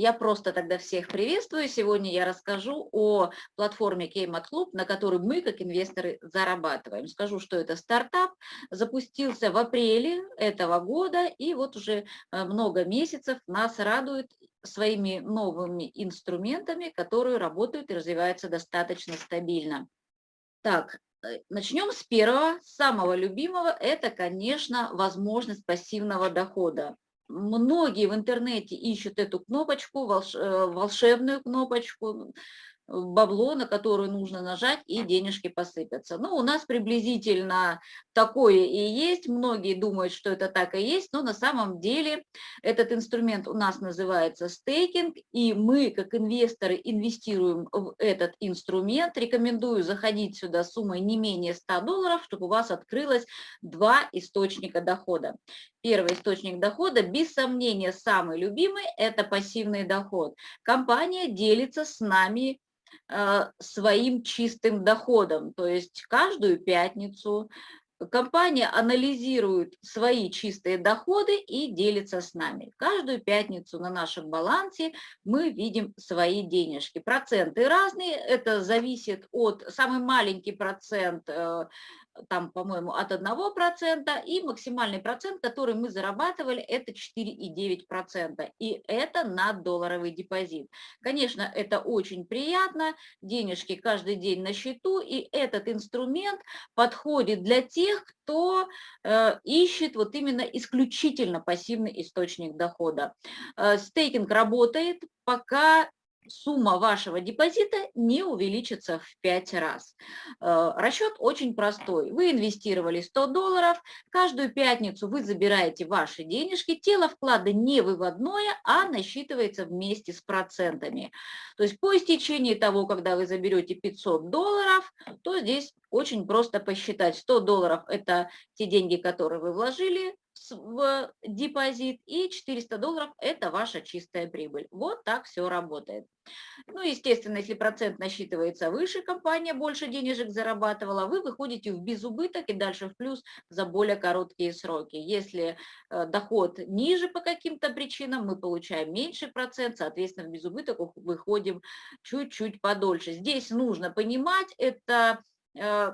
Я просто тогда всех приветствую. Сегодня я расскажу о платформе Кеймат Club, на которой мы, как инвесторы, зарабатываем. Скажу, что это стартап, запустился в апреле этого года, и вот уже э, много месяцев нас радует своими новыми инструментами, которые работают и развиваются достаточно стабильно. Так, э, начнем с первого, самого любимого, это, конечно, возможность пассивного дохода многие в интернете ищут эту кнопочку, э, волшебную кнопочку, бабло, на которую нужно нажать, и денежки посыпятся. Ну, у нас приблизительно такое и есть. Многие думают, что это так и есть, но на самом деле этот инструмент у нас называется стейкинг, и мы, как инвесторы, инвестируем в этот инструмент. Рекомендую заходить сюда суммой не менее 100 долларов, чтобы у вас открылось два источника дохода. Первый источник дохода, без сомнения, самый любимый – это пассивный доход. Компания делится с нами своим чистым доходом. То есть каждую пятницу компания анализирует свои чистые доходы и делится с нами. Каждую пятницу на нашем балансе мы видим свои денежки. Проценты разные, это зависит от, самый маленький процент э, там, по-моему, от 1%, и максимальный процент, который мы зарабатывали, это 4,9%, и это на долларовый депозит. Конечно, это очень приятно, денежки каждый день на счету, и этот инструмент подходит для тех, кто э, ищет вот именно исключительно пассивный источник дохода. Э, стейкинг работает, пока сумма вашего депозита не увеличится в 5 раз. Э, расчет очень простой. Вы инвестировали 100 долларов, каждую пятницу вы забираете ваши денежки, тело вклада не выводное, а насчитывается вместе с процентами. То есть по истечении того, когда вы заберете 500 долларов, то здесь очень просто посчитать. 100 долларов – это те деньги, которые вы вложили, в депозит, и 400 долларов – это ваша чистая прибыль. Вот так все работает. Ну, естественно, если процент насчитывается выше, компания больше денежек зарабатывала, вы выходите в безубыток и дальше в плюс за более короткие сроки. Если э, доход ниже по каким-то причинам, мы получаем меньше процент, соответственно, в безубыток выходим чуть-чуть подольше. Здесь нужно понимать, это э,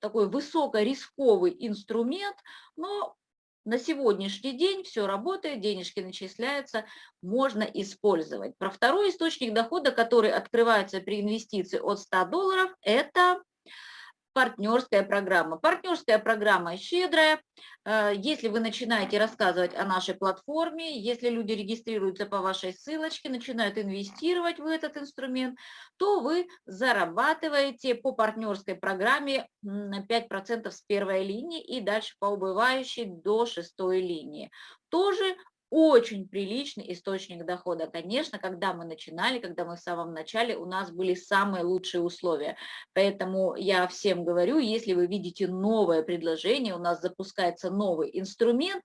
такой высокорисковый инструмент, но на сегодняшний день все работает, денежки начисляются, можно использовать. Про второй источник дохода, который открывается при инвестиции от 100 долларов, это партнерская программа. Партнерская программа щедрая. Э, если вы начинаете рассказывать о нашей платформе, если люди регистрируются по вашей ссылочке, начинают инвестировать в этот инструмент, то вы зарабатываете по партнерской программе 5% с первой линии и дальше по убывающей до шестой линии. Тоже очень приличный источник дохода. Конечно, когда мы начинали, когда мы в самом начале, у нас были самые лучшие условия. Поэтому я всем говорю, если вы видите новое предложение, у нас запускается новый инструмент,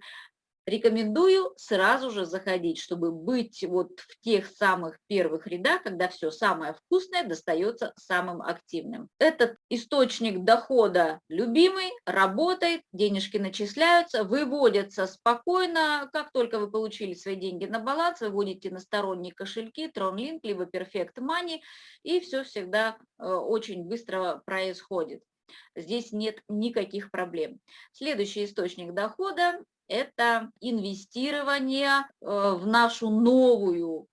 Рекомендую сразу же заходить, чтобы быть вот в тех самых первых рядах, когда все самое вкусное достается самым активным. Этот источник дохода любимый, работает, денежки начисляются, выводятся спокойно. Как только вы получили свои деньги на баланс, выводите на сторонние кошельки, TronLink, либо Perfect Money, и все всегда э, очень быстро происходит. Здесь нет никаких проблем. Следующий источник дохода это инвестирование э, в нашу новую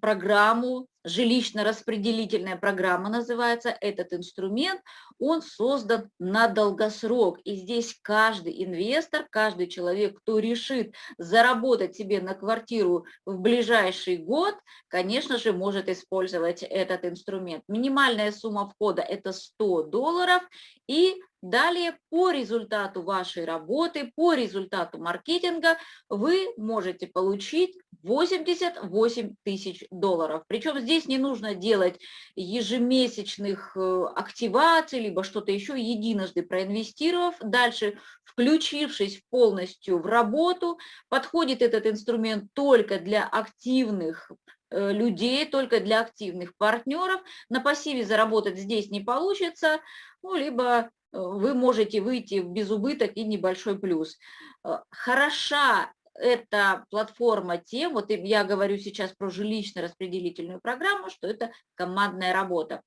программу, жилищно-распределительная программа называется, этот инструмент, он создан на долгосрок. И здесь каждый инвестор, каждый человек, кто решит заработать себе на квартиру в ближайший год, конечно же, может использовать этот инструмент. Минимальная сумма входа – это 100 долларов, и Далее по результату вашей работы, по результату маркетинга вы можете получить 88 тысяч долларов. Причем здесь не нужно делать ежемесячных э, активаций, либо что-то еще, единожды проинвестировав, дальше включившись полностью в работу, подходит этот инструмент только для активных э, людей, только для активных партнеров. На пассиве заработать здесь не получится, ну, либо вы можете выйти в безубыток и небольшой плюс. Э, хороша эта платформа тем, вот я говорю сейчас про жилищно-распределительную программу, что это командная работа.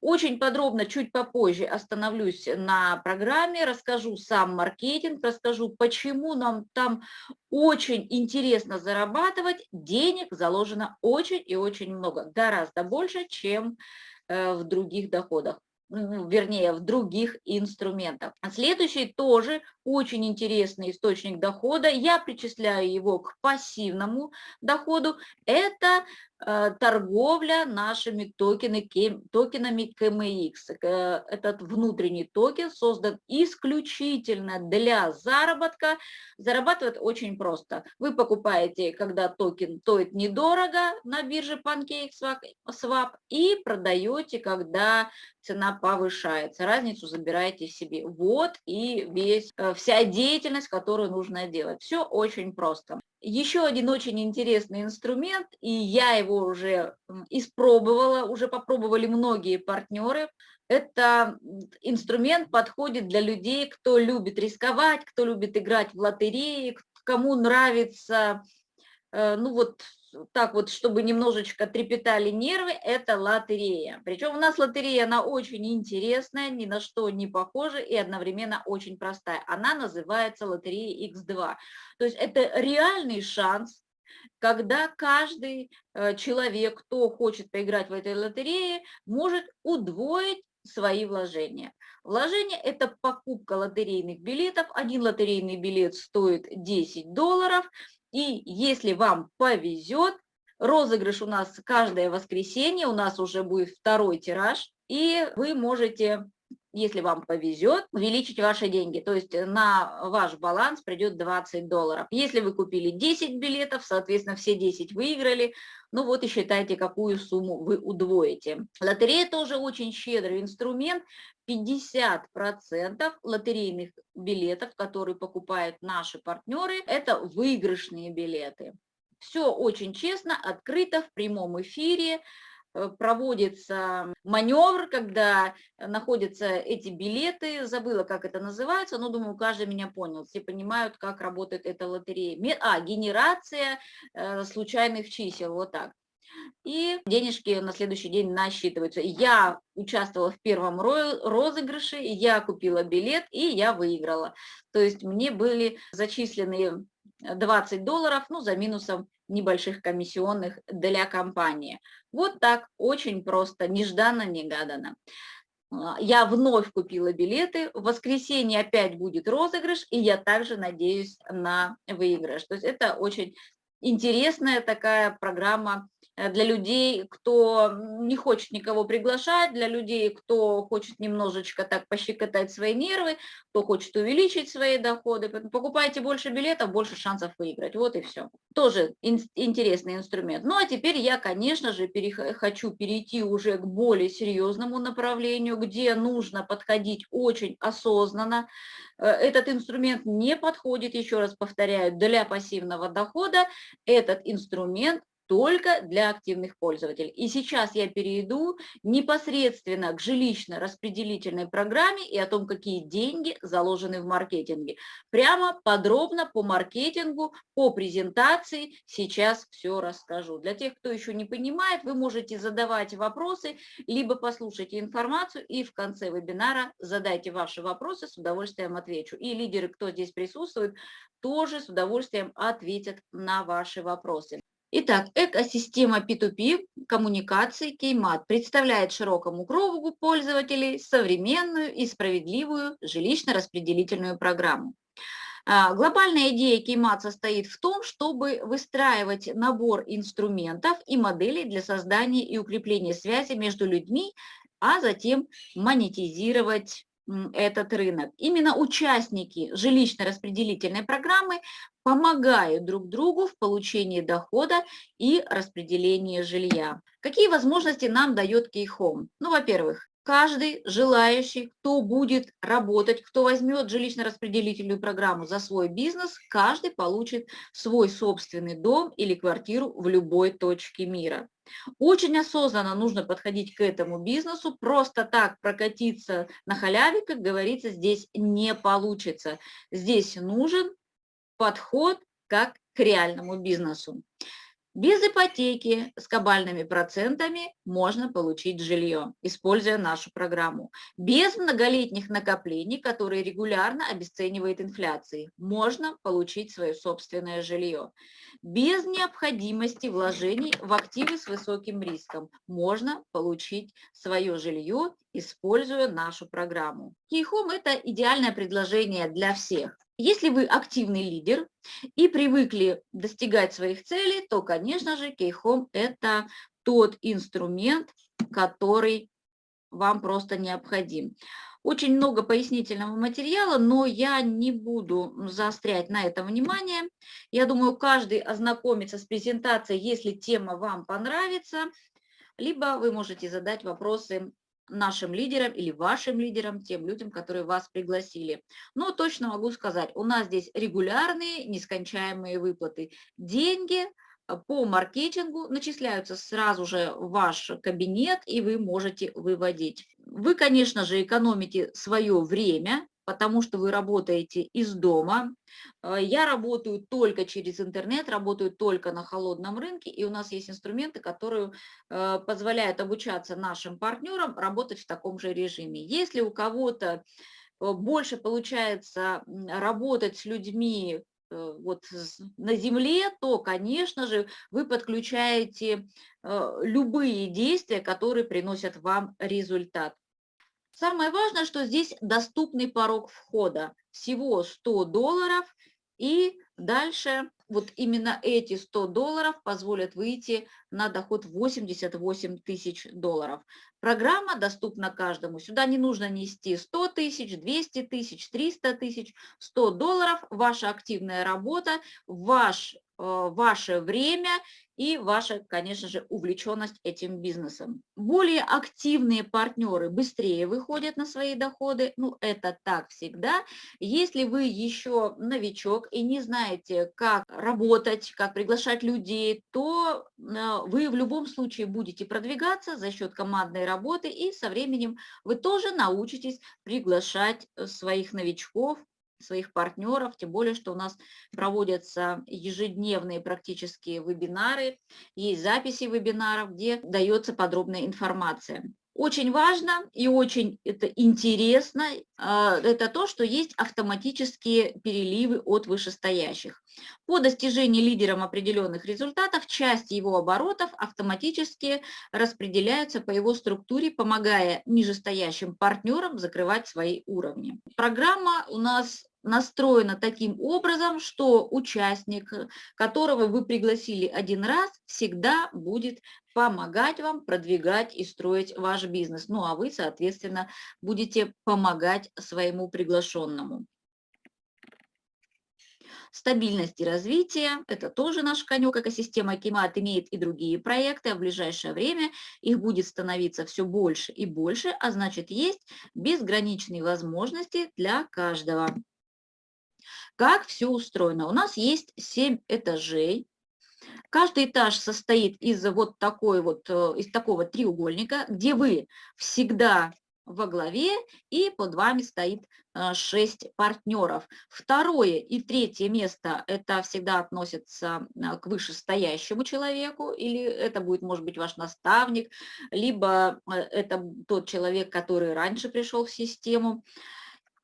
Очень подробно, чуть попозже остановлюсь на программе, расскажу сам маркетинг, расскажу, почему нам там очень интересно зарабатывать, денег заложено очень и очень много, гораздо больше, чем э, в других доходах вернее, в других инструментах. А следующий тоже очень интересный источник дохода, я причисляю его к пассивному доходу, это торговля нашими токенами KMX. Э, этот внутренний токен создан исключительно для заработка. Зарабатывать очень просто. Вы покупаете, когда токен стоит недорого на бирже PancakeSwap и продаете, когда цена повышается. Разницу забираете себе. Вот и весь, э, вся деятельность, которую нужно делать. Все очень просто. Еще один очень интересный инструмент, и я его уже испробовала, уже попробовали многие партнеры. Это инструмент подходит для людей, кто любит рисковать, кто любит играть в лотереи, кому нравится э, ну вот так вот, чтобы немножечко трепетали нервы, это лотерея. Причем у нас лотерея, она очень интересная, ни на что не похожа и одновременно очень простая. Она называется лотерея X2. То есть это реальный шанс, когда каждый э, человек, кто хочет поиграть в этой лотерее, может удвоить свои вложения. Вложение – это покупка лотерейных билетов. Один лотерейный билет стоит 10 долларов, и если вам повезет, розыгрыш у нас каждое воскресенье, у нас уже будет второй тираж, и вы можете если вам повезет, увеличить ваши деньги. То есть на ваш баланс придет 20 долларов. Если вы купили 10 билетов, соответственно, все 10 выиграли, ну вот и считайте, какую сумму вы удвоите. Лотерея тоже очень щедрый инструмент. 50% лотерейных билетов, которые покупают наши партнеры, это выигрышные билеты. Все очень честно, открыто, в прямом эфире. Э, проводится маневр, когда находятся эти билеты, забыла, как это называется, но думаю, каждый меня понял, все понимают, как работает эта лотерея. А, генерация э, случайных чисел, вот так. И денежки на следующий день насчитываются. Я участвовала в первом розыгрыше, я купила билет, и я выиграла. То есть мне были зачислены 20 долларов, ну, за минусом небольших комиссионных для компании. Вот так, очень просто, нежданно-негаданно. А, я вновь купила билеты, в воскресенье опять будет розыгрыш, и я также надеюсь на выигрыш. То есть это очень интересная такая программа для людей, кто не хочет никого приглашать, для людей, кто хочет немножечко так пощекотать свои нервы, кто хочет увеличить свои доходы. Покупайте больше билетов, больше шансов выиграть. Вот и все. Тоже интересный инструмент. Ну а теперь я, конечно же, хочу перейти уже к более серьезному направлению, где нужно подходить очень осознанно. Э, этот инструмент не подходит, еще раз повторяю, для пассивного дохода. Этот инструмент только для активных пользователей. И сейчас я перейду непосредственно к жилищно-распределительной программе и о том, какие деньги заложены в маркетинге. Прямо подробно по маркетингу, по презентации сейчас все расскажу. Для тех, кто еще не понимает, вы можете задавать вопросы, либо послушайте информацию и в конце вебинара задайте ваши вопросы, с удовольствием отвечу. И лидеры, кто здесь присутствует, тоже с удовольствием ответят на ваши вопросы. Итак, экосистема P2P коммуникации Кеймат представляет широкому кругу пользователей современную и справедливую жилищно-распределительную программу. А, глобальная идея Кеймат состоит в том, чтобы выстраивать набор инструментов и моделей для создания и укрепления связи между людьми, а затем монетизировать этот рынок. Именно участники жилищно-распределительной программы помогают друг другу в получении дохода и распределении жилья. Какие возможности нам дает Кейхом? Ну, во-первых, каждый желающий, кто будет работать, кто возьмет жилищно-распределительную программу за свой бизнес, каждый получит свой собственный дом или квартиру в любой точке мира. Очень осознанно нужно подходить к этому бизнесу, просто так прокатиться на халяве, как говорится, здесь не получится. Здесь нужен подход как к реальному бизнесу. Без ипотеки с кабальными процентами можно получить жилье, используя нашу программу. Без многолетних накоплений, которые регулярно обесценивает инфляции, можно получить свое собственное жилье. Без необходимости вложений в активы с высоким риском можно получить свое жилье, используя нашу программу. Кейхом – это идеальное предложение для всех. Если вы активный лидер и привыкли достигать своих целей, то, конечно же, Кейхом – это тот инструмент, который вам просто необходим. Очень много пояснительного материала, но я не буду заострять на это внимание. Я думаю, каждый ознакомится с презентацией, если тема вам понравится, либо вы можете задать вопросы нашим лидерам или вашим лидерам, тем людям, которые вас пригласили. Но точно могу сказать, у нас здесь регулярные, нескончаемые выплаты. Деньги э, по маркетингу начисляются сразу же в ваш кабинет, и вы можете выводить. Вы, конечно же, экономите свое время, потому что вы работаете из дома. Э, я работаю только через интернет, работаю только на холодном рынке, и у нас есть инструменты, которые э, позволяют обучаться нашим партнерам работать в таком же режиме. Если у кого-то э, больше получается работать с людьми вот на земле, то, конечно же, вы подключаете любые действия, которые приносят вам результат. Самое важное, что здесь доступный порог входа. Всего 100 долларов. И дальше вот именно эти 100 долларов позволят выйти на доход 88 тысяч долларов. Программа доступна каждому. Сюда не нужно нести 100 тысяч, 200 тысяч, 300 тысяч. 100 долларов – ваша активная работа, ваш ваше время и ваша, конечно же, увлеченность этим бизнесом. Более активные партнеры быстрее выходят на свои доходы, ну это так всегда. Если вы еще новичок и не знаете, как работать, как приглашать людей, то э, вы в любом случае будете продвигаться за счет командной работы и со временем вы тоже научитесь приглашать э, своих новичков своих партнеров, тем более, что у нас проводятся ежедневные практически вебинары, есть записи вебинаров, где дается подробная информация. Очень важно и очень это интересно, а, это то, что есть автоматические переливы от вышестоящих. По достижении лидером определенных результатов часть его оборотов автоматически распределяются по его структуре, помогая нижестоящим партнерам закрывать свои уровни. Программа у нас настроена таким образом, что участник, которого вы пригласили один раз, всегда будет помогать вам продвигать и строить ваш бизнес. Ну а вы, соответственно, будете помогать своему приглашенному. Стабильность и развитие – это тоже наш конек. Экосистема Кимат имеет и другие проекты, а в ближайшее время их будет становиться все больше и больше, а значит есть безграничные возможности для каждого. Как все устроено? У нас есть 7 этажей. Каждый этаж состоит из вот такой вот, э, из такого треугольника, где вы всегда во главе, и под вами стоит 6 э, партнеров. Второе и третье место, это всегда относится э, к вышестоящему человеку, или это будет, может быть, ваш наставник, либо это тот человек, который раньше пришел в систему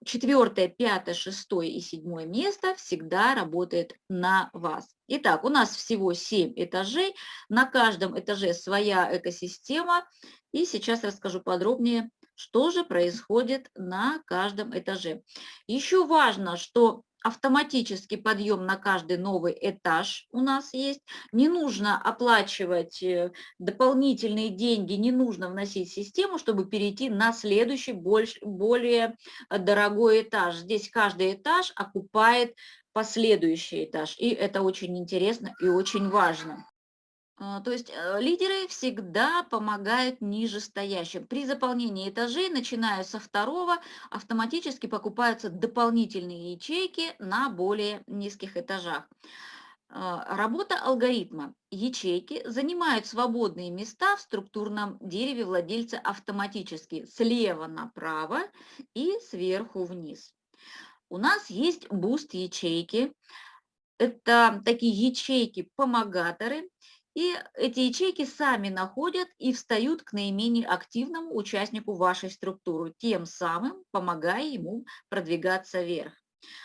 четвертое, пятое, шестое и седьмое место всегда работает на вас. Итак, у нас всего 7 этажей, на каждом этаже своя экосистема. И сейчас расскажу подробнее, что же происходит на каждом этаже. Еще важно, что автоматический подъем на каждый новый этаж у нас есть. Не нужно оплачивать э, дополнительные деньги, не нужно вносить систему, чтобы перейти на следующий, более дорогой этаж. Здесь каждый этаж окупает последующий этаж, и это очень интересно и очень важно. А, то есть э, лидеры всегда помогают нижестоящим. При заполнении этажей, начиная со второго, автоматически покупаются дополнительные ячейки на более низких этажах. А, работа алгоритма. Ячейки занимают свободные места в структурном дереве владельца автоматически слева направо и сверху вниз. У нас есть boost ячейки, это такие ячейки-помогаторы, и эти ячейки сами находят и встают к наименее активному участнику вашей структуры, тем самым помогая ему продвигаться вверх.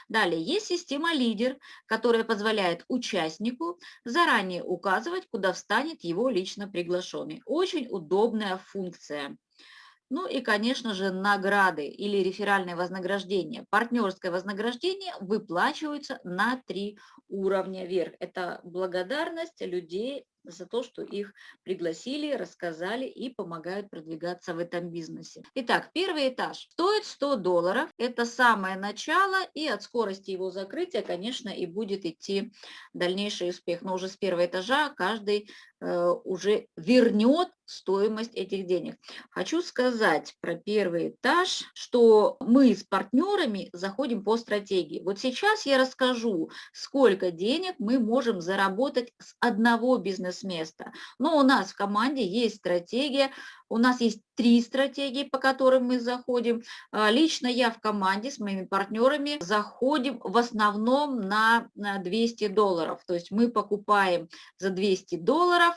Далее есть система лидер, которая позволяет участнику заранее указывать, куда встанет его лично приглашенный. Очень удобная функция. Ну и, конечно же, награды или реферальное вознаграждение. Партнерское вознаграждение выплачивается на три уровня вверх. Это благодарность людей за то, что их пригласили, рассказали и помогают продвигаться в этом бизнесе. Итак, первый этаж стоит 100 долларов. Это самое начало, и от скорости его закрытия, конечно, и будет идти дальнейший успех. Но уже с первого этажа каждый уже вернет стоимость этих денег. Хочу сказать про первый этаж, что мы с партнерами заходим по стратегии. Вот сейчас я расскажу, сколько денег мы можем заработать с одного бизнес-места. Но у нас в команде есть стратегия, у нас есть три стратегии, по которым мы заходим. А, лично я в команде с моими партнерами заходим в основном на 200 долларов. То есть мы покупаем за 200 долларов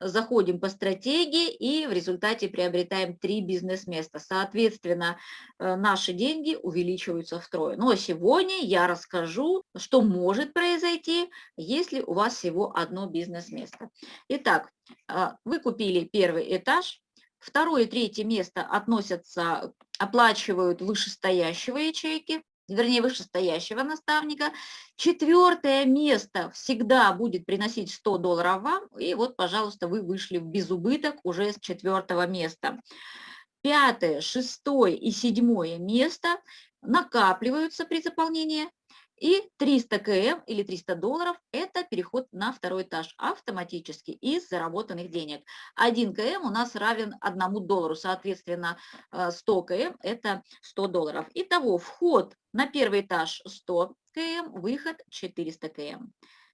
заходим по стратегии и в результате приобретаем три бизнес-места. Соответственно, э, наши деньги увеличиваются втрое. Но сегодня я расскажу, что может произойти, если у вас всего одно бизнес-место. Итак, э, вы купили первый этаж, второе и третье место относятся, оплачивают вышестоящего ячейки, вернее, вышестоящего наставника. Четвертое место всегда будет приносить 100 долларов вам, и вот, пожалуйста, вы вышли в безубыток уже с четвертого места. Пятое, шестое и седьмое место накапливаются при заполнении и 300 км или 300 долларов – это переход на второй этаж автоматически из заработанных денег. 1 км у нас равен 1 доллару, соответственно, 100 э, км – это 100 долларов. Итого вход на первый этаж 100 км, выход 400 км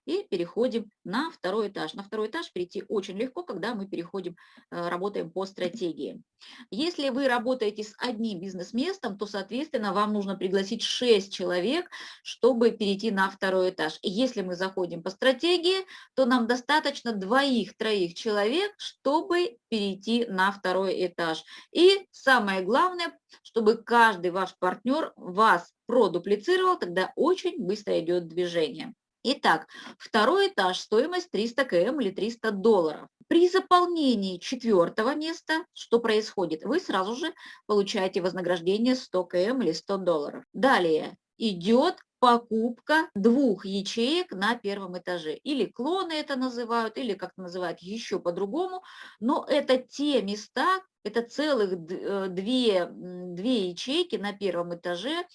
и переходим на второй этаж. На второй этаж перейти очень легко, когда мы переходим, э, работаем по стратегии. Если вы работаете с одним бизнес-местом, то, соответственно, вам нужно пригласить 6 человек, чтобы перейти на второй этаж. И если мы заходим по стратегии, то нам достаточно двоих-троих человек, чтобы перейти на второй этаж. И самое главное, чтобы каждый ваш партнер вас продуплицировал, тогда очень быстро идет движение. Итак, второй этаж, стоимость 300 км или 300 долларов. При заполнении четвертого места что происходит? Вы сразу же получаете вознаграждение 100 км или 100 долларов. Далее идет покупка двух ячеек на первом этаже. Или клоны это называют, или как называют еще по-другому. Но это те места, это целых э, две, две ячейки на первом этаже,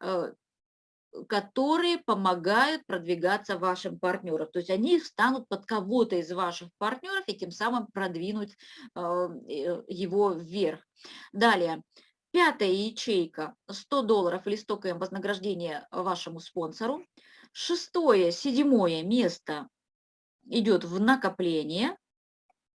э, которые помогают продвигаться вашим партнерам. То есть они станут под кого-то из ваших партнеров и тем самым продвинуть э, э, его вверх. Далее, пятая ячейка 100 долларов или 100 км вознаграждения вашему спонсору. Шестое, седьмое место идет в накопление.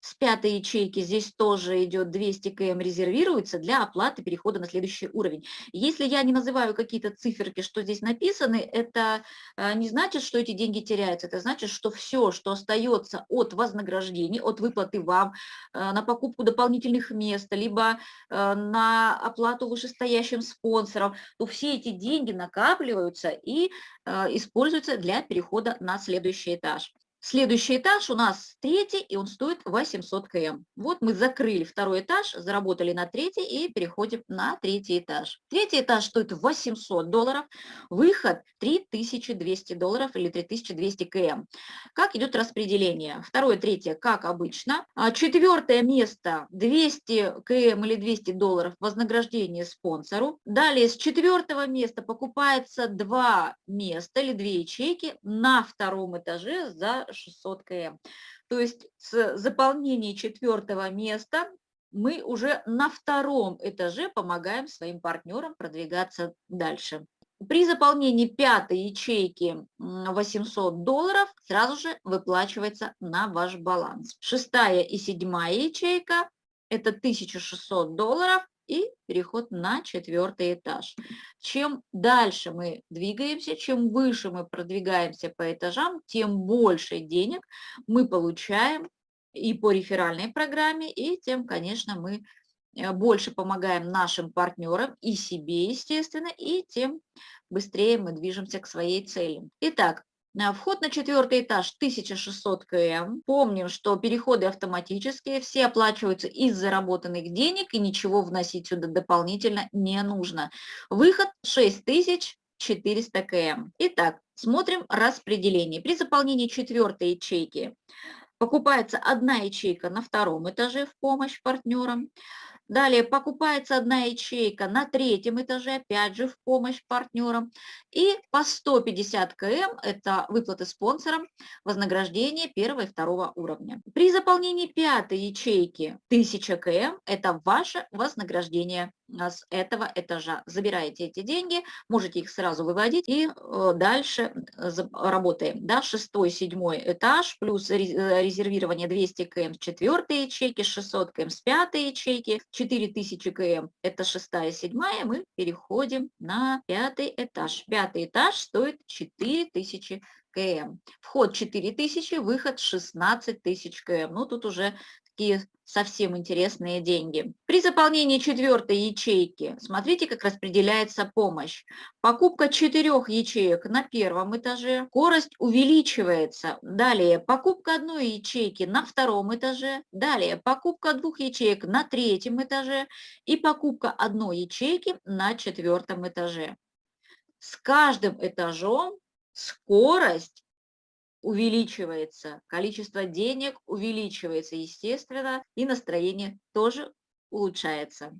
С пятой ячейки здесь тоже идет 200 км резервируется для оплаты перехода на следующий уровень. Если я не называю какие-то циферки, что здесь написаны, это э, не значит, что эти деньги теряются, это значит, что все, что остается от вознаграждений, от выплаты вам э, на покупку дополнительных мест, либо э, на оплату вышестоящим спонсорам, то все эти деньги накапливаются и используются для перехода на следующий этаж. Следующий этаж у нас третий, и он стоит 800 км. Вот мы закрыли второй этаж, заработали на третий и переходим на третий этаж. Третий этаж стоит 800 долларов, выход 3200 долларов или 3200 км. Как идет распределение? Второе, третье, как обычно. А четвертое место 200 км или 200 долларов вознаграждение спонсору. Далее с четвертого места покупается два места или две ячейки на втором этаже за 600 км. То есть с заполнения четвертого места мы уже на втором этаже помогаем своим партнерам продвигаться дальше. При заполнении пятой ячейки 800 долларов сразу же выплачивается на ваш баланс. Шестая и седьмая ячейка – это 1600 долларов, и переход на четвертый этаж. Чем дальше мы двигаемся, чем выше мы продвигаемся по этажам, тем больше денег мы получаем и по реферальной программе, и тем, конечно, мы э, больше помогаем нашим партнерам и себе, естественно, и тем быстрее мы движемся к своей цели. Итак, Вход на четвертый этаж 1600 км. Помним, что переходы автоматические, все оплачиваются из заработанных денег и ничего вносить сюда дополнительно не нужно. Выход 6400 км. Итак, смотрим распределение. При заполнении четвертой ячейки Покупается одна ячейка на втором этаже в помощь партнерам. Далее покупается одна ячейка на третьем этаже, опять же в помощь партнерам. И по 150 км – это выплаты спонсорам, вознаграждение первого и второго уровня. При заполнении пятой ячейки 1000 км – это ваше вознаграждение с этого этажа. Забираете эти деньги, можете их сразу выводить и э, дальше работаем. Да, шестой, седьмой этаж, плюс э, резервирование 200 км с четвертой ячейки, 600 км с пятой ячейки, 4000 км это шестая, седьмая, мы переходим на пятый этаж. Пятый этаж стоит 4000 км. Вход 4000, выход 16 тысяч км. Ну, тут уже такие совсем интересные деньги. При заполнении четвертой ячейки, смотрите, как распределяется помощь. Покупка четырех ячеек на первом этаже, скорость увеличивается. Далее, покупка одной ячейки на втором этаже. Далее, покупка двух ячеек на третьем этаже. И покупка одной ячейки на четвертом этаже. С каждым этажом скорость увеличивается, количество денег увеличивается, естественно, и настроение тоже улучшается.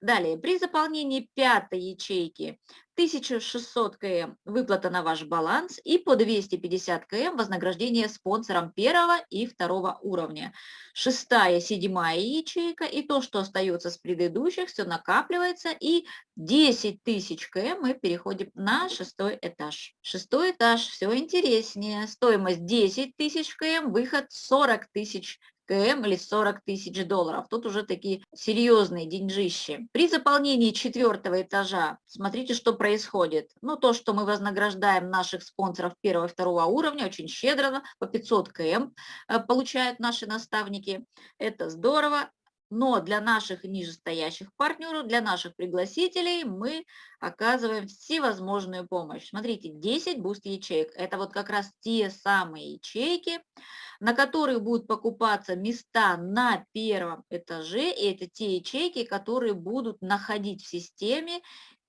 Далее, при заполнении пятой ячейки 1600 км выплата на ваш баланс и по 250 км вознаграждение спонсорам первого и второго уровня. Шестая, седьмая ячейка и то, что остается с предыдущих, все накапливается и 10 тысяч км мы переходим на шестой этаж. Шестой этаж все интереснее. Стоимость 10 тысяч км, выход 40 тысяч КМ или 40 тысяч долларов. Тут уже такие серьезные деньжищи. При заполнении четвертого этажа смотрите, что происходит. Ну, то, что мы вознаграждаем наших спонсоров первого и второго уровня, очень щедро, по 500 КМ э, получают наши наставники. Это здорово. Но для наших нижестоящих партнеров, для наших пригласителей мы оказываем всевозможную помощь. Смотрите, 10 boost ячеек. Это вот как раз те самые ячейки, на которых будут покупаться места на первом этаже. И это те ячейки, которые будут находить в системе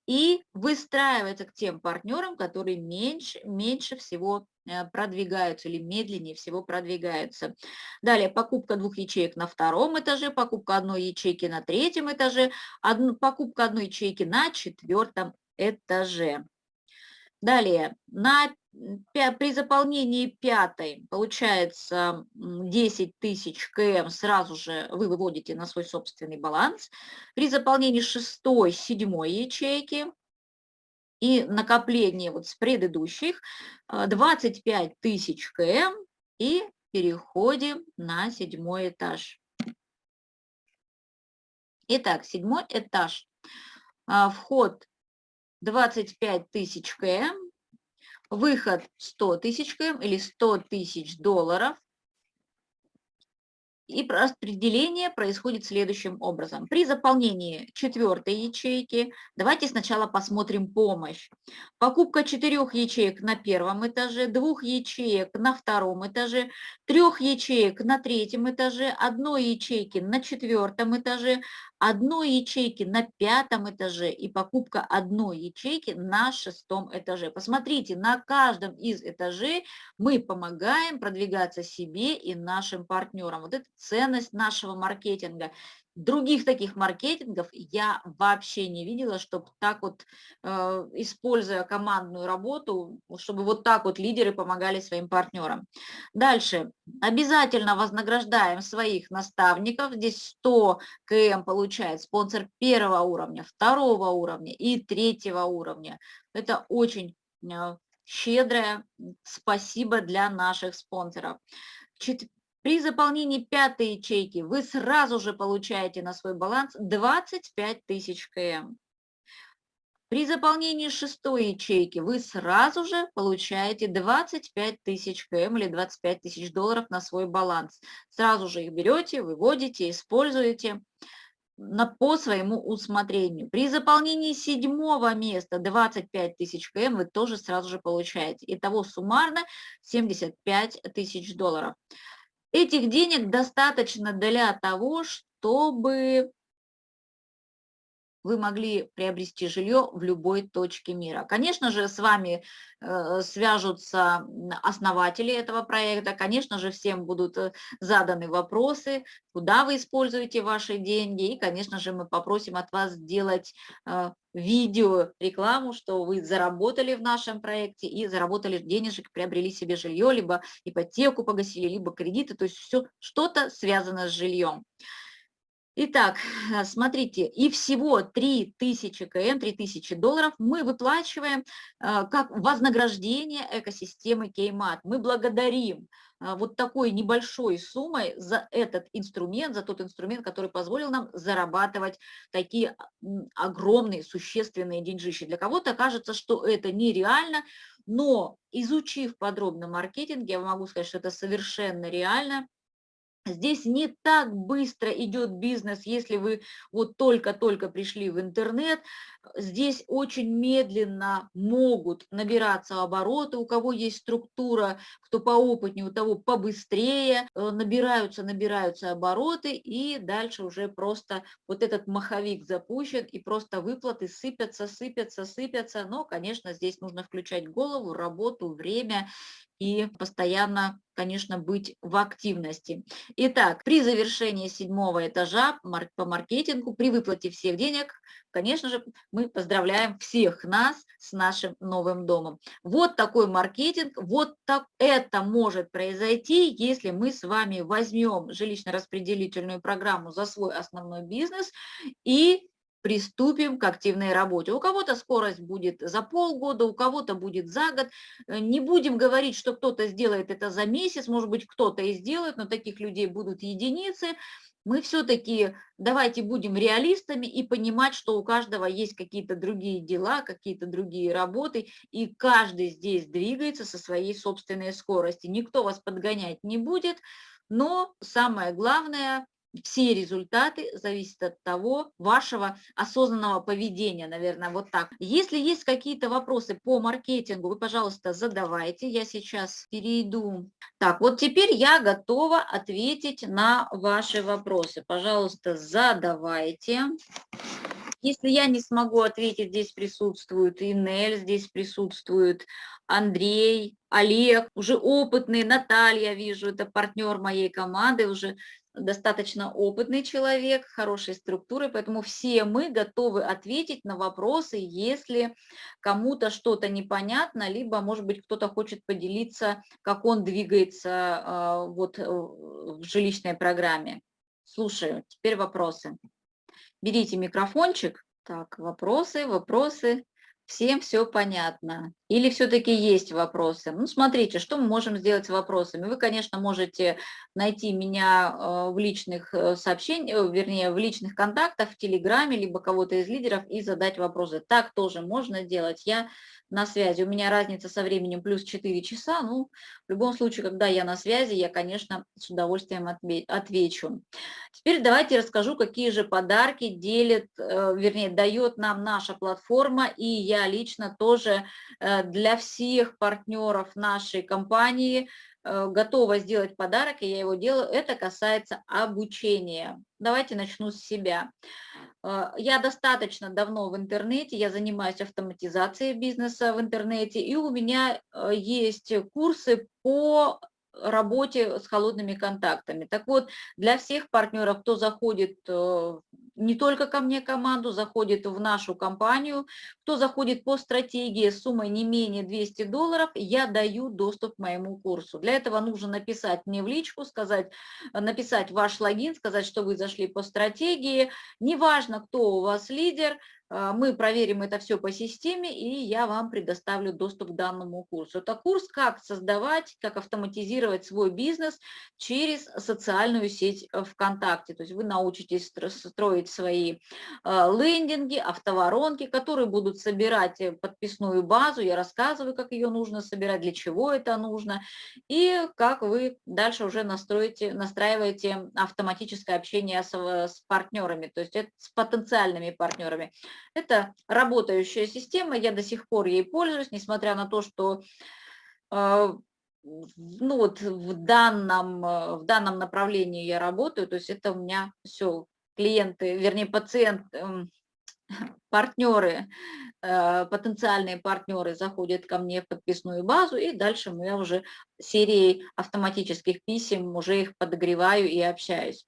и выстраиваться к тем партнерам, которые меньше, меньше всего продвигаются или медленнее всего продвигаются. Далее покупка двух ячеек на втором этаже, покупка одной ячейки на третьем этаже, одну, покупка одной ячейки на четвертом этаже. Далее, на, при заполнении пятой получается 10 тысяч КМ, сразу же вы выводите на свой собственный баланс. При заполнении шестой, седьмой ячейки и накоплении вот с предыдущих 25 э, тысяч КМ и переходим на седьмой этаж. Итак, седьмой этаж. А, вход 25 тысяч км, выход 100 тысяч км или 100 тысяч долларов, и распределение происходит следующим образом. При заполнении четвертой ячейки, давайте сначала посмотрим помощь. Покупка четырех ячеек на первом этаже, двух ячеек на втором этаже, трех ячеек на третьем этаже, одной ячейки на четвертом этаже, одной ячейки на пятом этаже и покупка одной ячейки на шестом этаже. Посмотрите, на каждом из этажей мы помогаем продвигаться себе и нашим партнерам. Вот это ценность нашего маркетинга. Других таких маркетингов я вообще не видела, чтобы так вот, э, используя командную работу, чтобы вот так вот лидеры помогали своим партнерам. Дальше. Обязательно вознаграждаем своих наставников. Здесь 100 КМ получает спонсор первого уровня, второго уровня и третьего уровня. Это очень э, щедрое спасибо для наших спонсоров. При заполнении пятой ячейки вы сразу же получаете на свой баланс 25 тысяч КМ. При заполнении шестой ячейки вы сразу же получаете 25 тысяч КМ или 25 тысяч долларов на свой баланс. Сразу же их берете, выводите, используете на, по своему усмотрению. При заполнении седьмого места 25 тысяч КМ вы тоже сразу же получаете. Итого суммарно 75 тысяч долларов. Этих денег достаточно для того, чтобы вы могли приобрести жилье в любой точке мира. Конечно же, с вами э, свяжутся основатели этого проекта, конечно же, всем будут э, заданы вопросы, куда вы используете ваши деньги, и, конечно же, мы попросим от вас сделать э, видео рекламу, что вы заработали в нашем проекте и заработали денежек, приобрели себе жилье, либо ипотеку погасили, либо кредиты, то есть все что-то связано с жильем. Итак, э, смотрите, и всего 3000 КМ, 3000 долларов мы выплачиваем э, как вознаграждение экосистемы Кеймат. Мы благодарим э, вот такой небольшой суммой за этот инструмент, за тот инструмент, который позволил нам зарабатывать такие огромные, существенные деньжищи. Для кого-то кажется, что это нереально, но изучив подробно маркетинг, я могу сказать, что это совершенно реально, Здесь не так быстро идет бизнес, если вы вот только-только пришли в интернет. Здесь очень медленно могут набираться обороты. У кого есть структура, кто поопытнее, у того побыстрее. Э, набираются, набираются обороты, и дальше уже просто вот этот маховик запущен, и просто выплаты сыпятся, сыпятся, сыпятся. Но, конечно, здесь нужно включать голову, работу, время и постоянно, конечно, быть в активности. Итак, при завершении седьмого этажа по маркетингу, при выплате всех денег, конечно же, мы поздравляем всех нас с нашим новым домом. Вот такой маркетинг, вот так это может произойти, если мы с вами возьмем жилищно-распределительную программу за свой основной бизнес и приступим к активной работе. У кого-то скорость будет за полгода, у кого-то будет за год. Э, не будем говорить, что кто-то сделает это за месяц, может быть, кто-то и сделает, но таких людей будут единицы. Мы все-таки давайте будем реалистами и понимать, что у каждого есть какие-то другие дела, какие-то другие работы, и каждый здесь двигается со своей собственной скоростью. Никто вас подгонять не будет, но самое главное – все результаты зависят от того, вашего осознанного поведения, наверное, вот так. Если есть какие-то вопросы по маркетингу, вы, пожалуйста, задавайте. Я сейчас перейду. Так, вот теперь я готова ответить на ваши вопросы. Пожалуйста, задавайте. Если я не смогу ответить, здесь присутствует Инель, здесь присутствует Андрей, Олег, уже опытный, Наталья, вижу, это партнер моей команды, уже достаточно опытный человек, хорошей структуры, поэтому все мы готовы ответить на вопросы, если кому-то что-то непонятно, либо, может быть, кто-то хочет поделиться, как он двигается а, вот, э, в жилищной программе. Слушаю, теперь вопросы. Берите микрофончик. Так, вопросы, вопросы. Всем все понятно? Или все-таки есть вопросы? Ну, смотрите, что мы можем сделать с вопросами. Вы, конечно, можете найти меня э, в личных э, сообщениях, э, вернее, в личных контактах, в Телеграме, либо кого-то из лидеров и задать вопросы. Так тоже можно делать. Я на связи. У меня разница со временем плюс 4 часа. Ну, в любом случае, когда я на связи, я, конечно, с удовольствием отвечу. Теперь давайте расскажу, какие же подарки делит, э, вернее, дает нам наша платформа. И я лично тоже для всех партнеров нашей компании Э, готова сделать подарок, и я его делаю, это касается обучения. Давайте начну с себя. Э, я достаточно давно в интернете, я занимаюсь автоматизацией бизнеса в интернете, и у меня э, есть курсы по работе с холодными контактами. Так вот, для всех партнеров, кто заходит э, не только ко мне команду, заходит в нашу компанию, кто заходит по стратегии с суммой не менее 200 долларов, я даю доступ к моему курсу. Для этого нужно написать мне в личку, сказать, написать ваш логин, сказать, что вы зашли по стратегии. Неважно, кто у вас лидер, мы проверим это все по системе, и я вам предоставлю доступ к данному курсу. Это курс «Как создавать, как автоматизировать свой бизнес через социальную сеть ВКонтакте». То есть вы научитесь строить свои а, лендинги, автоворонки, которые будут собирать э, подписную базу. Я рассказываю, как ее нужно собирать, для чего это нужно, и как вы дальше уже настроите, настраиваете автоматическое общение с, с партнерами, то есть это с потенциальными партнерами. Это работающая система, я до сих пор ей пользуюсь, несмотря на то, что э, ну вот в данном, э, в данном направлении я работаю, то есть это у меня все клиенты, вернее пациент, эм, партнеры, э, потенциальные партнеры заходят ко мне в подписную базу, и дальше я уже серией автоматических писем уже их подогреваю и общаюсь.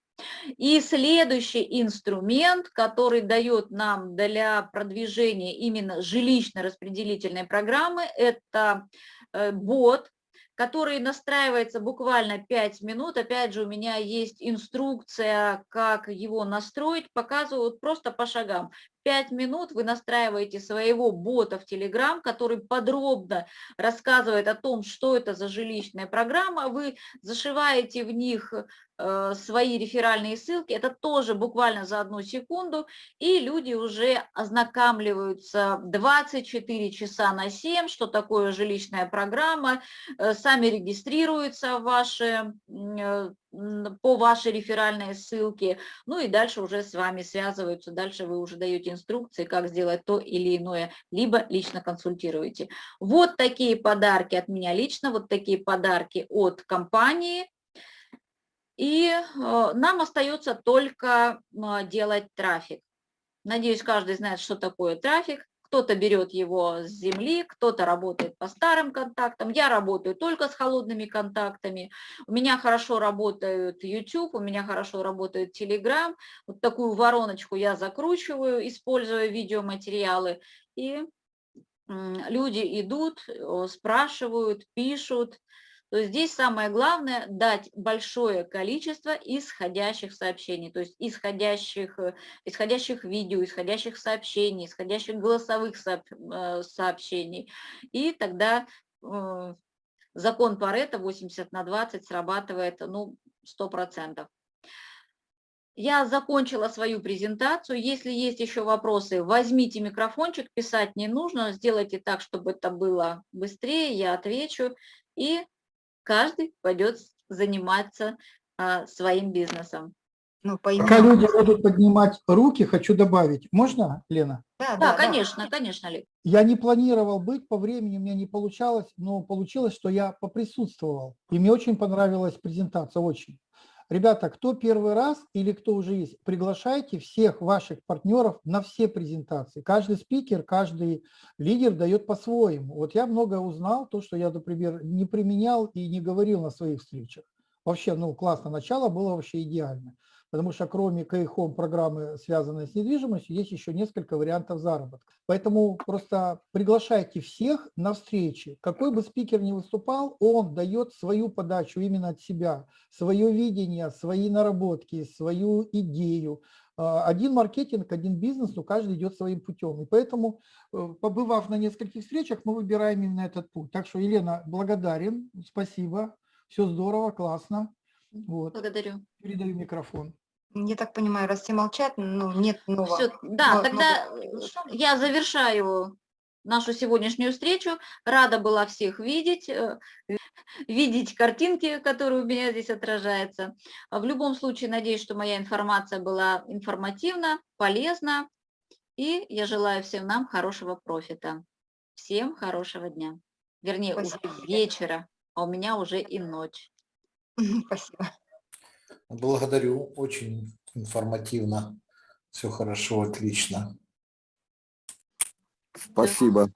И следующий инструмент, который дает нам для продвижения именно жилищно-распределительной программы, это э, бот, который настраивается буквально 5 минут. Опять же, у меня есть инструкция, как его настроить, показывают просто по шагам. 5 минут вы настраиваете своего бота в Telegram, который подробно рассказывает о том, что это за жилищная программа. Вы зашиваете в них э, свои реферальные ссылки, это тоже буквально за одну секунду, и люди уже ознакомливаются 24 часа на 7, что такое жилищная программа, э, сами регистрируются в ваши э, по вашей реферальной ссылке, ну и дальше уже с вами связываются, дальше вы уже даете инструкции, как сделать то или иное, либо лично консультируете. Вот такие подарки от меня лично, вот такие подарки от компании, и э, нам остается только делать трафик. Надеюсь, каждый знает, что такое трафик кто-то берет его с земли, кто-то работает по старым контактам. Я работаю только с холодными контактами. У меня хорошо работает YouTube, у меня хорошо работает Telegram. Вот такую вороночку я закручиваю, используя видеоматериалы. И люди идут, спрашивают, пишут. То здесь самое главное дать большое количество исходящих сообщений, то есть исходящих, э, исходящих видео, исходящих сообщений, исходящих голосовых э, сообщений. И тогда э, закон Паретта 80 на 20 срабатывает ну, 100%. Я закончила свою презентацию. Если есть еще вопросы, возьмите микрофончик, писать не нужно. Сделайте так, чтобы это было быстрее, я отвечу. И каждый пойдет заниматься а, своим бизнесом. Ну, Пока люди будут поднимать руки, хочу добавить. Можно, Лена? Да, да, да конечно, да. конечно, Ли. Я не планировал быть, по времени у меня не получалось, но получилось, что я поприсутствовал. И мне очень понравилась презентация, очень. Ребята, кто первый раз или кто уже есть, приглашайте всех ваших партнеров на все презентации. Каждый спикер, каждый лидер дает по-своему. Вот я много узнал, то, что я, например, не применял и не говорил на своих встречах. Вообще, ну, классно, начало было вообще идеально потому что кроме Kayhome программы, связанной с недвижимостью, есть еще несколько вариантов заработка. Поэтому просто приглашайте всех на встречи. Какой бы спикер ни выступал, он дает свою подачу именно от себя, свое видение, свои наработки, свою идею. А, один маркетинг, один бизнес, но каждый идет своим путем. И поэтому, э, побывав на нескольких встречах, мы выбираем именно этот путь. Так что, Елена, благодарен, спасибо, все здорово, классно. Вот. Благодарю. Передаю микрофон. Я так понимаю, раз все молчат, ну, нет нового. Все, да, но, тогда но... я завершаю нашу сегодняшнюю встречу. Рада была всех видеть, э, видеть картинки, которые у меня здесь отражаются. В любом случае, надеюсь, что моя информация была информативна, полезна. И я желаю всем нам хорошего профита. Всем хорошего дня. Вернее, Спасибо. уже вечера, а у меня уже и ночь. Спасибо. Благодарю, очень информативно. Все хорошо, отлично. Спасибо.